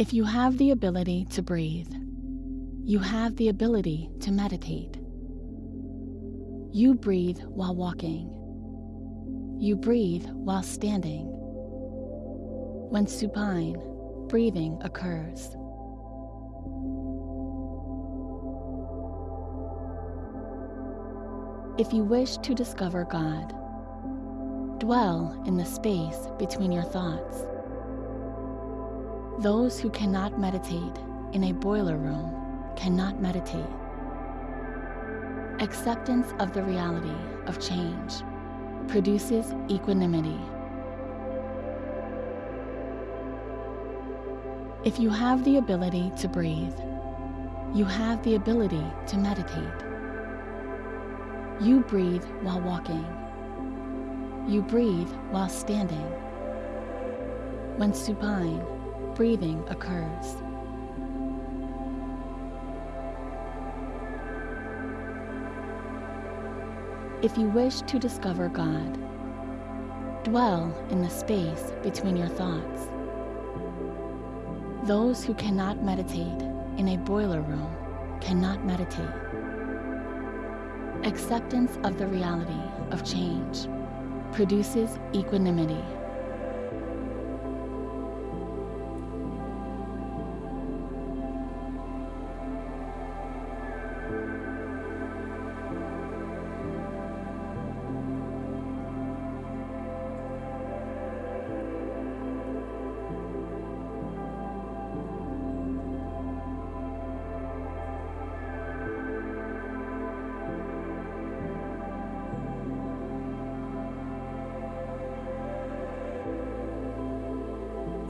If you have the ability to breathe, you have the ability to meditate. You breathe while walking. You breathe while standing. When supine, breathing occurs. If you wish to discover God, dwell in the space between your thoughts. Those who cannot meditate in a boiler room cannot meditate. Acceptance of the reality of change produces equanimity. If you have the ability to breathe, you have the ability to meditate. You breathe while walking. You breathe while standing. When supine, breathing occurs. If you wish to discover God, dwell in the space between your thoughts. Those who cannot meditate in a boiler room cannot meditate. Acceptance of the reality of change produces equanimity.